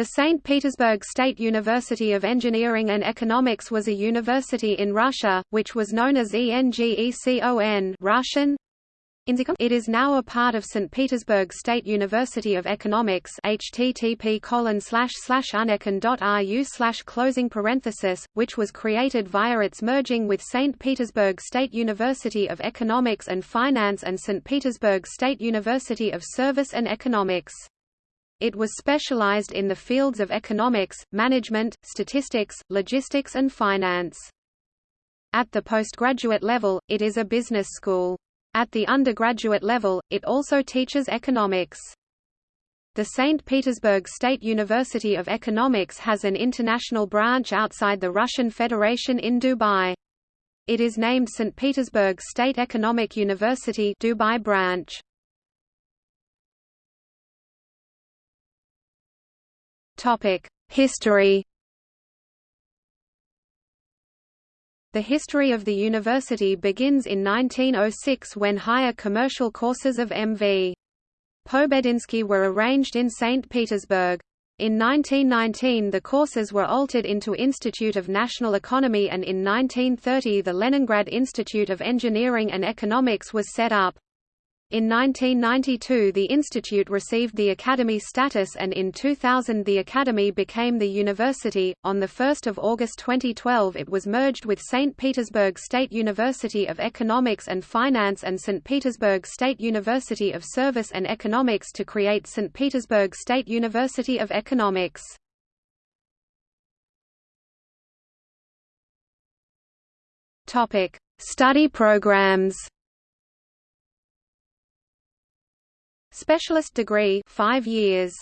The St. Petersburg State University of Engineering and Economics was a university in Russia, which was known as ENGECON Russian. It is now a part of St. Petersburg State University of Economics http unecon.ru closing parenthesis, which was created via its merging with St. Petersburg State University of Economics and Finance and St. Petersburg State University of Service and Economics. It was specialized in the fields of economics, management, statistics, logistics and finance. At the postgraduate level, it is a business school. At the undergraduate level, it also teaches economics. The St. Petersburg State University of Economics has an international branch outside the Russian Federation in Dubai. It is named St. Petersburg State Economic University Dubai branch. History The history of the university begins in 1906 when higher commercial courses of M.V. Pobedinsky were arranged in St. Petersburg. In 1919 the courses were altered into Institute of National Economy and in 1930 the Leningrad Institute of Engineering and Economics was set up. In 1992 the institute received the academy status and in 2000 the academy became the university. On the 1st of August 2012 it was merged with St. Petersburg State University of Economics and Finance and St. Petersburg State University of Service and Economics to create St. Petersburg State University of Economics. Topic: Study programs. Specialist degree 5 years.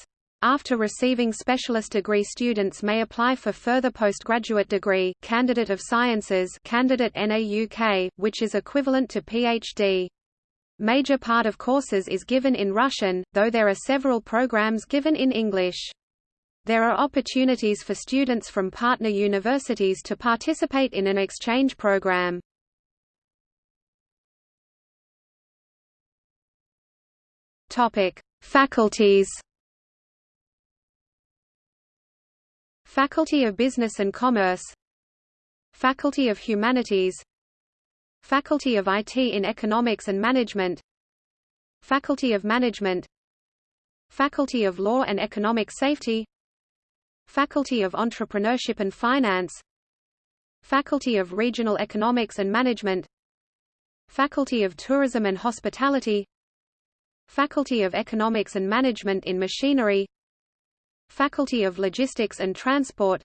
After receiving specialist degree students may apply for further postgraduate degree Candidate of Sciences Candidate NAUK, which is equivalent to PhD. Major part of courses is given in Russian, though there are several programs given in English. There are opportunities for students from partner universities to participate in an exchange program. Topic: Faculties. Faculty of Business and Commerce Faculty of Humanities Faculty of IT in Economics and Management Faculty of Management Faculty of Law and Economic Safety Faculty of Entrepreneurship and Finance Faculty of Regional Economics and Management Faculty of Tourism and Hospitality Faculty of Economics and Management in Machinery. Faculty of Logistics and Transport.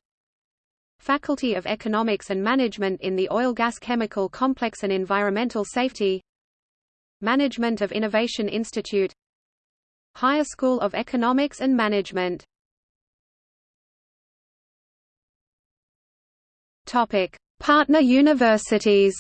Faculty of Economics and Management in the Oil Gas Chemical Complex and Environmental Safety. Management of Innovation Institute. Higher School of Economics and Management. Topic: Partner universities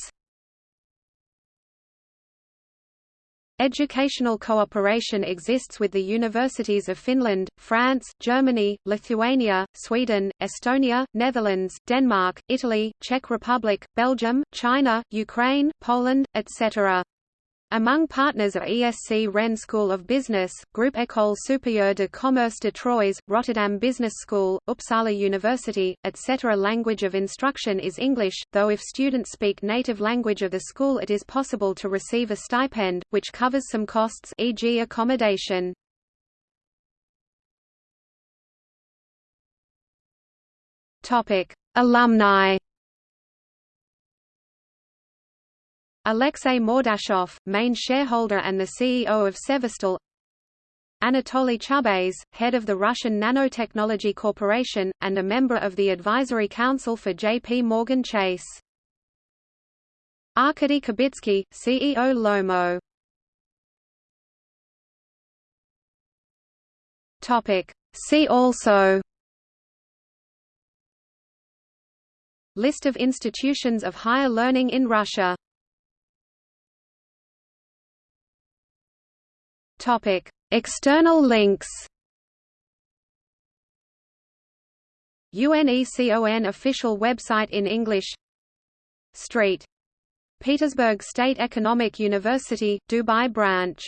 Educational cooperation exists with the universities of Finland, France, Germany, Lithuania, Sweden, Estonia, Netherlands, Denmark, Italy, Czech Republic, Belgium, China, Ukraine, Poland, etc. Among partners are ESC Rennes School of Business, Groupe École Supérieure de Commerce de Troyes, Rotterdam Business School, Uppsala University, etc. Language of instruction is English, though if students speak native language of the school it is possible to receive a stipend, which covers some costs e.g. accommodation. Alumni Alexei Mordashov, main shareholder and the CEO of Severstal Anatoly Chubais, head of the Russian Nanotechnology Corporation, and a member of the Advisory Council for J.P. Morgan Chase. Arkady Kibitsky, CEO Lomo See also List of institutions of higher learning in Russia Topic: External links. UNECON official website in English. Street. Petersburg State Economic University, Dubai branch